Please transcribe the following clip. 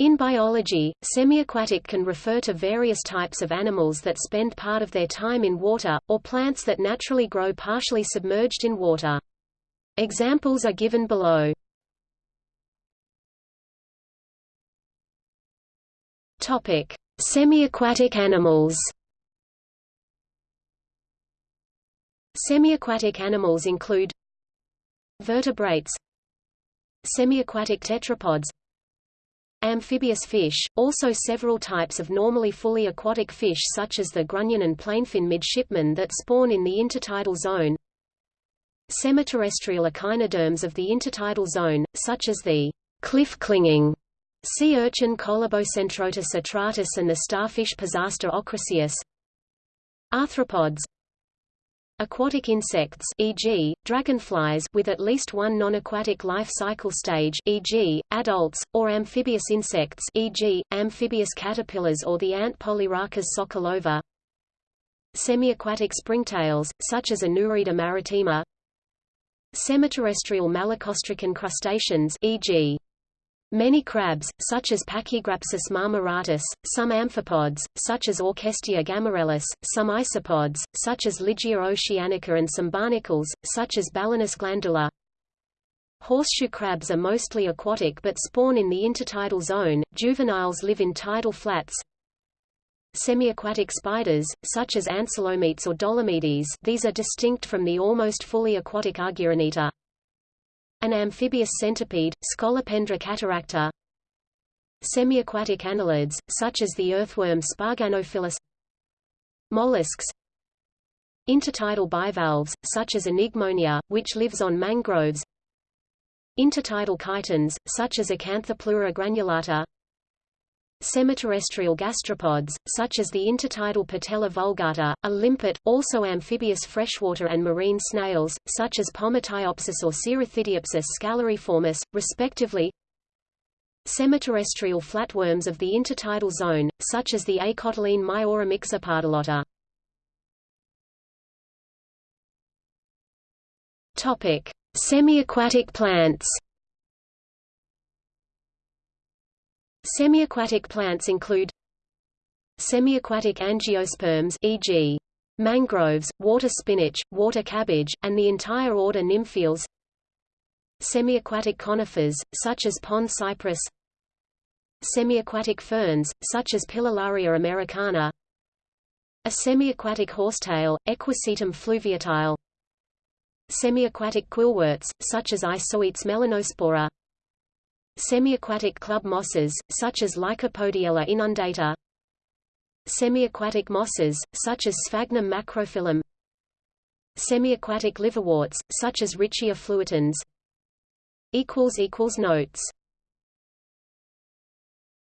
In biology, semiaquatic can refer to various types of animals that spend part of their time in water, or plants that naturally grow partially submerged in water. Examples are given below. Topic: Semiaquatic animals. Semiaquatic animals include vertebrates, semiaquatic tetrapods, Amphibious fish, also several types of normally fully aquatic fish such as the grunion and plainfin midshipman that spawn in the intertidal zone. Semiterrestrial echinoderms of the intertidal zone, such as the cliff-clinging sea urchin Colobocentrotus atratus and the starfish Pisaster ochraceus. Arthropods Aquatic insects e.g., dragonflies with at least one non-aquatic life cycle stage e.g., adults, or amphibious insects e.g., amphibious caterpillars or the ant Polyrhachis sokolova Semi-aquatic springtails, such as Anurida maritima Semiterrestrial malacostracan crustaceans e.g. Many crabs, such as Pachygrapsus marmoratus, some amphipods, such as Orchestia gammarellus, some isopods, such as Ligia oceanica and some barnacles, such as Balanus glandula. Horseshoe crabs are mostly aquatic but spawn in the intertidal zone, juveniles live in tidal flats. Semi-aquatic spiders, such as Ancylometes or Dolomedes these are distinct from the almost fully aquatic Argyroneta. An amphibious centipede, Scolopendra cataracta. Semi-aquatic annelids, such as the earthworm Sparganophilus. Mollusks. Intertidal bivalves, such as Enigmonia, which lives on mangroves. Intertidal chitons, such as Acanthopleura granulata. Semiterrestrial gastropods, such as the intertidal Patella vulgata, a limpet, also amphibious freshwater and marine snails, such as Pomatiopsis or Cerithideopsis scalariformis, respectively. Semiterrestrial flatworms of the intertidal zone, such as the acotyledone Myoramixa pardalota. Topic: Semi-aquatic plants. Semiaquatic plants include Semiaquatic angiosperms e.g. mangroves, water spinach, water cabbage, and the entire order Nymphaeales Semiaquatic conifers, such as pond cypress. Semiaquatic ferns, such as Pilularia americana. A semiaquatic horsetail, Equisetum fluviatile. Semiaquatic quillworts, such as Isoetes melanospora Semi-aquatic club mosses, such as Lycopodiella inundata. Semi-aquatic mosses, such as Sphagnum macrophyllum. Semi-aquatic liverworts, such as Riccia fluitans. Notes